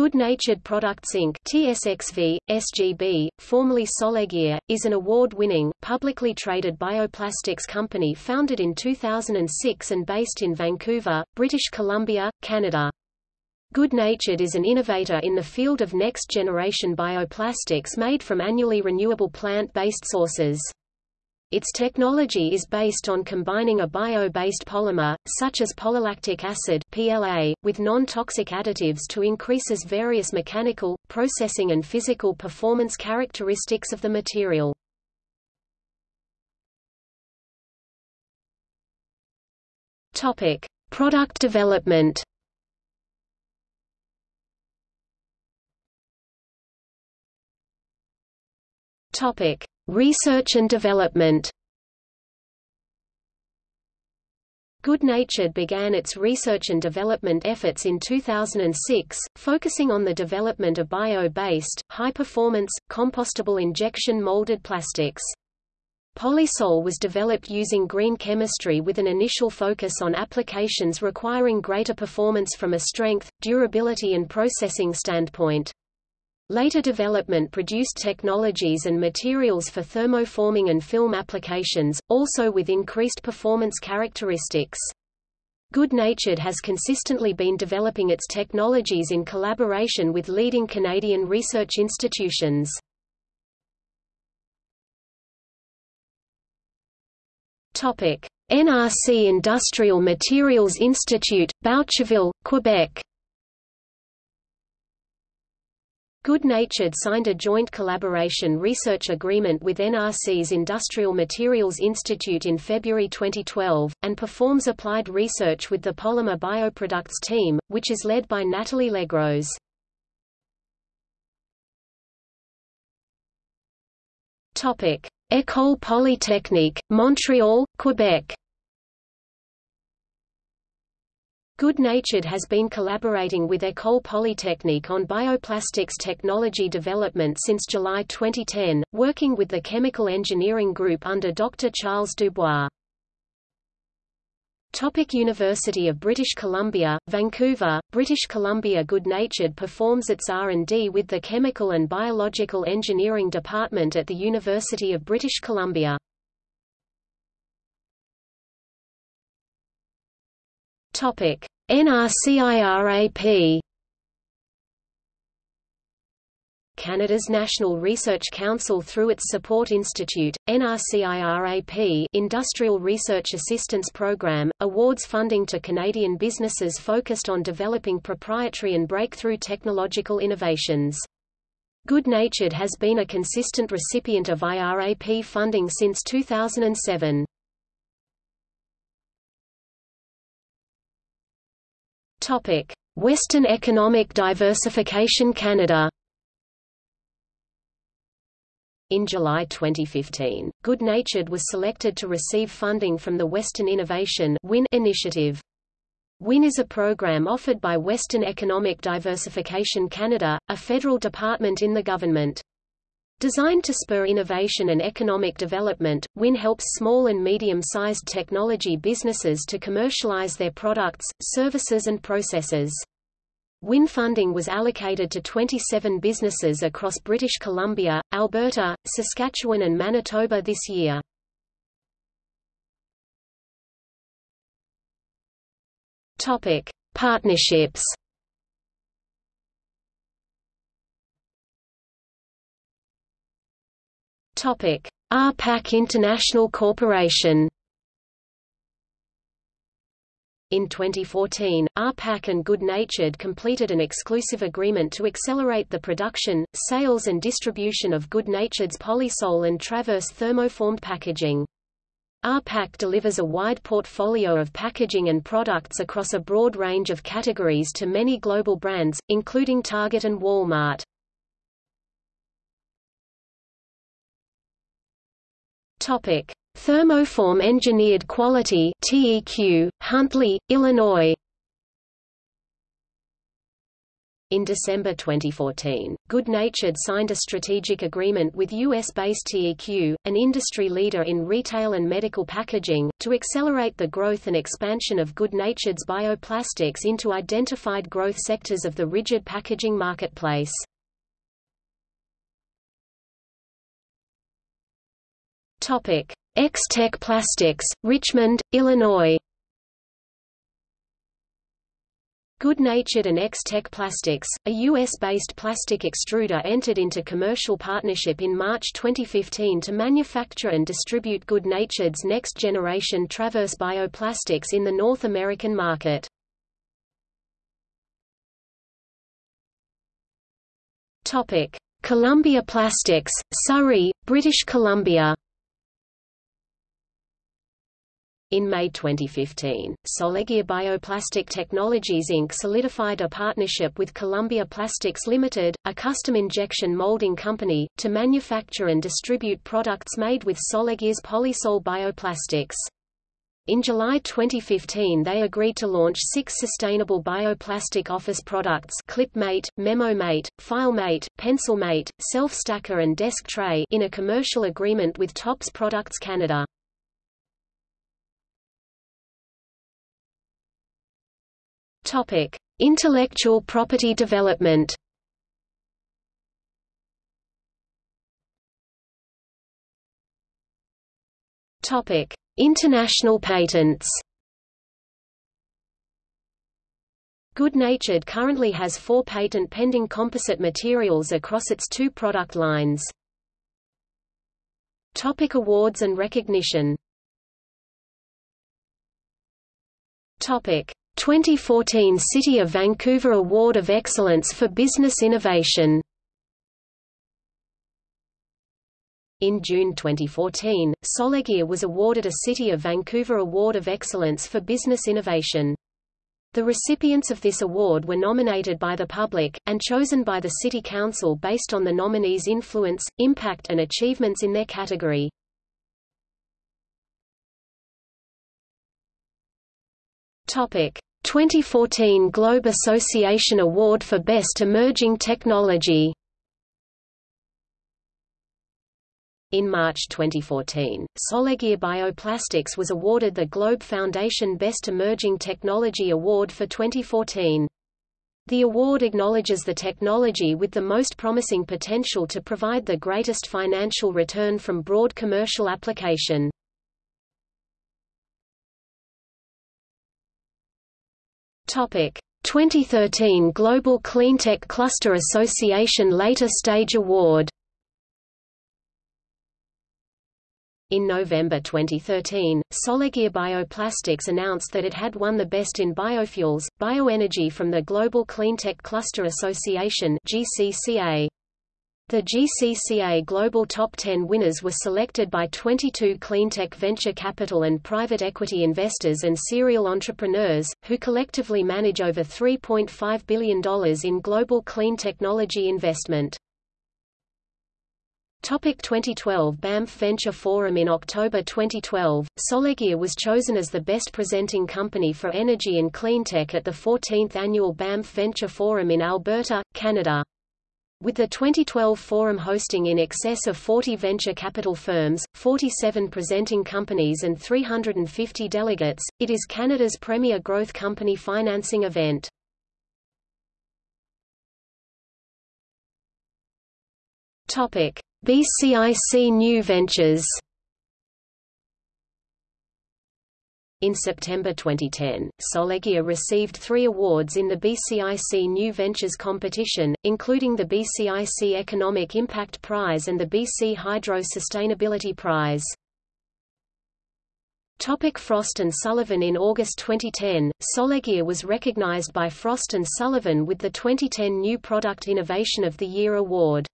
Good-Natured Products Inc. TSXV, SGB, formerly Solegear, is an award-winning, publicly traded bioplastics company founded in 2006 and based in Vancouver, British Columbia, Canada. Good-Natured is an innovator in the field of next-generation bioplastics made from annually renewable plant-based sources. Its technology is based on combining a bio-based polymer, such as polylactic acid PLA, with non-toxic additives to increases various mechanical, processing and physical performance characteristics of the material. Topic: Product development. Topic: Research and development Good-Natured began its research and development efforts in 2006, focusing on the development of bio-based, high-performance, compostable injection molded plastics. Polysol was developed using green chemistry with an initial focus on applications requiring greater performance from a strength, durability and processing standpoint. Later development produced technologies and materials for thermoforming and film applications, also with increased performance characteristics. Good-Natured has consistently been developing its technologies in collaboration with leading Canadian research institutions. NRC Industrial Materials Institute, Boucherville, Quebec Good-Natured signed a joint collaboration research agreement with NRC's Industrial Materials Institute in February 2012, and performs applied research with the Polymer Bioproducts team, which is led by Natalie Legros. École Polytechnique, Montreal, Quebec Good-Natured has been collaborating with École Polytechnique on bioplastics technology development since July 2010, working with the Chemical Engineering Group under Dr. Charles Dubois. Topic University of British Columbia, Vancouver, British Columbia Good-Natured performs its R&D with the Chemical and Biological Engineering Department at the University of British Columbia. Topic: NRCIRAP Canada's National Research Council through its Support Institute, NRCIRAP Industrial Research Assistance Program, awards funding to Canadian businesses focused on developing proprietary and breakthrough technological innovations. Good-Natured has been a consistent recipient of IRAP funding since 2007. Western Economic Diversification Canada. In July 2015, Good-Natured was selected to receive funding from the Western Innovation WIN initiative. WIN is a program offered by Western Economic Diversification Canada, a federal department in the government. Designed to spur innovation and economic development, WIN helps small and medium-sized technology businesses to commercialize their products, services and processes. WIN funding was allocated to 27 businesses across British Columbia, Alberta, Saskatchewan and Manitoba this year. Topic: Partnerships Topic: RPAC International Corporation. In 2014, RPAC and Good-Natured completed an exclusive agreement to accelerate the production, sales and distribution of Good-Natured's Polysol and Traverse thermoformed packaging. RPAC delivers a wide portfolio of packaging and products across a broad range of categories to many global brands, including Target and Walmart. Topic: Thermoform Engineered Quality (TEQ), Huntley, Illinois. In December 2014, Good Natured signed a strategic agreement with US-based TEQ, an industry leader in retail and medical packaging, to accelerate the growth and expansion of Good Natured's bioplastics into identified growth sectors of the rigid packaging marketplace. Topic: X-Tech Plastics, Richmond, Illinois. Good-Natured and X-Tech Plastics, a U.S.-based plastic extruder entered into commercial partnership in March 2015 to manufacture and distribute Good-Natured's next-generation Traverse bioplastics in the North American market. Columbia Plastics, Surrey, British Columbia In May 2015, Solegear Bioplastic Technologies Inc. solidified a partnership with Columbia Plastics Limited, a custom injection molding company, to manufacture and distribute products made with Solegear's Polysol bioplastics. In July 2015 they agreed to launch six sustainable bioplastic office products ClipMate, MemoMate, FileMate, PencilMate, Self-Stacker and Desk Tray in a commercial agreement with Tops Products Canada. Topic: Intellectual property development. Topic: International patents. Good Natured currently has four patent-pending composite materials across its two product lines. Topic awards and recognition Topic 2014 City of Vancouver Award of Excellence for Business Innovation In June 2014, Solegear was awarded a City of Vancouver Award of Excellence for Business Innovation. The recipients of this award were nominated by the public, and chosen by the City Council based on the nominees' influence, impact and achievements in their category. Topic: 2014 Globe Association Award for Best Emerging Technology In March 2014, Solegear Bioplastics was awarded the Globe Foundation Best Emerging Technology Award for 2014. The award acknowledges the technology with the most promising potential to provide the greatest financial return from broad commercial application. 2013 Global Cleantech Cluster Association Later Stage Award In November 2013, Solegear Bioplastics announced that it had won the Best in Biofuels, Bioenergy from the Global Cleantech Cluster Association GCCA. The GCCA Global Top 10 winners were selected by 22 cleantech venture capital and private equity investors and serial entrepreneurs, who collectively manage over $3.5 billion in global clean technology investment. Topic 2012 Banff Venture Forum In October 2012, Solegear was chosen as the best presenting company for energy and cleantech at the 14th annual Banff Venture Forum in Alberta, Canada. With the 2012 forum hosting in excess of 40 venture capital firms, 47 presenting companies and 350 delegates, it is Canada's premier growth company financing event. BCIC New Ventures In September 2010, Solegear received three awards in the BCIC New Ventures competition, including the BCIC Economic Impact Prize and the BC Hydro Sustainability Prize. Topic Frost & Sullivan In August 2010, Solegear was recognized by Frost & Sullivan with the 2010 New Product Innovation of the Year award.